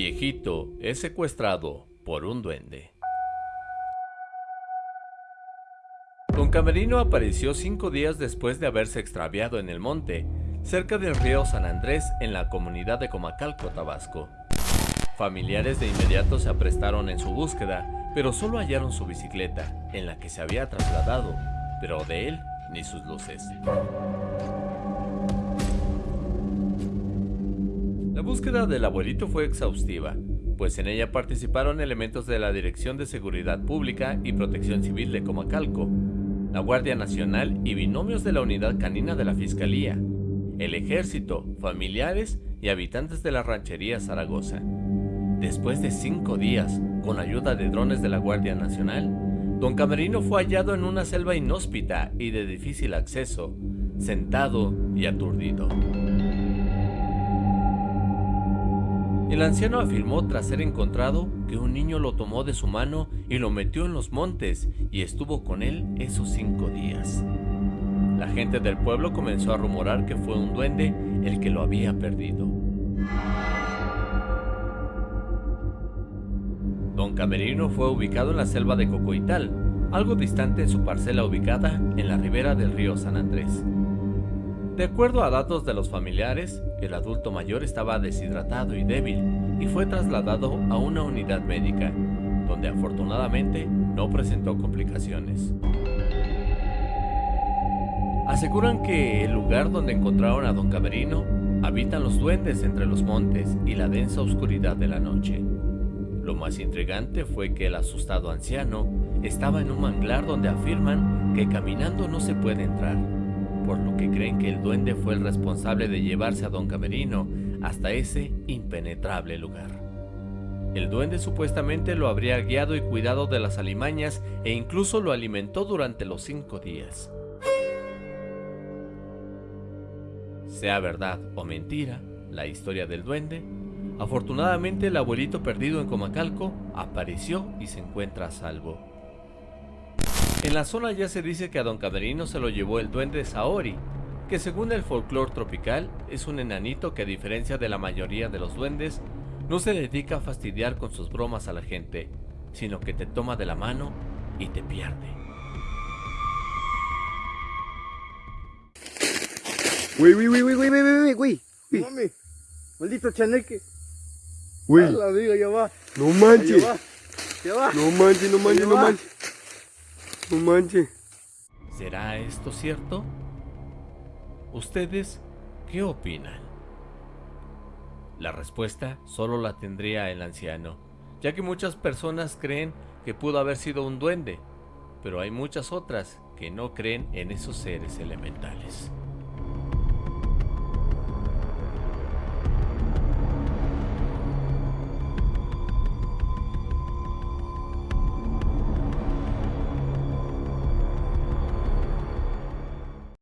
Viejito es secuestrado por un duende. Don Camerino apareció cinco días después de haberse extraviado en el monte, cerca del río San Andrés en la comunidad de Comacalco, Tabasco. Familiares de inmediato se aprestaron en su búsqueda, pero solo hallaron su bicicleta, en la que se había trasladado, pero de él ni sus luces. La búsqueda del abuelito fue exhaustiva, pues en ella participaron elementos de la Dirección de Seguridad Pública y Protección Civil de Comacalco, la Guardia Nacional y binomios de la Unidad Canina de la Fiscalía, el Ejército, familiares y habitantes de la ranchería Zaragoza. Después de cinco días, con ayuda de drones de la Guardia Nacional, Don Camerino fue hallado en una selva inhóspita y de difícil acceso, sentado y aturdido. El anciano afirmó tras ser encontrado que un niño lo tomó de su mano y lo metió en los montes y estuvo con él esos cinco días. La gente del pueblo comenzó a rumorar que fue un duende el que lo había perdido. Don Camerino fue ubicado en la selva de Cocoital, algo distante en su parcela ubicada en la ribera del río San Andrés. De acuerdo a datos de los familiares, el adulto mayor estaba deshidratado y débil y fue trasladado a una unidad médica, donde afortunadamente no presentó complicaciones. Aseguran que el lugar donde encontraron a don Camerino habitan los duendes entre los montes y la densa oscuridad de la noche. Lo más intrigante fue que el asustado anciano estaba en un manglar donde afirman que caminando no se puede entrar por lo que creen que el duende fue el responsable de llevarse a don Camerino hasta ese impenetrable lugar. El duende supuestamente lo habría guiado y cuidado de las alimañas e incluso lo alimentó durante los cinco días. Sea verdad o mentira, la historia del duende, afortunadamente el abuelito perdido en Comacalco apareció y se encuentra a salvo. En la zona ya se dice que a Don Camerino se lo llevó el duende Saori, que según el folclore tropical es un enanito que a diferencia de la mayoría de los duendes, no se dedica a fastidiar con sus bromas a la gente, sino que te toma de la mano y te pierde. Güey, güey, güey, güey, güey, güey, güey. No mames, maldito chaneque. Güey, A la diga, ya va. no Ya manches. va. Ya va. No manches, no manches, no manches. No. ¿Será esto cierto? ¿Ustedes qué opinan? La respuesta solo la tendría el anciano, ya que muchas personas creen que pudo haber sido un duende, pero hay muchas otras que no creen en esos seres elementales.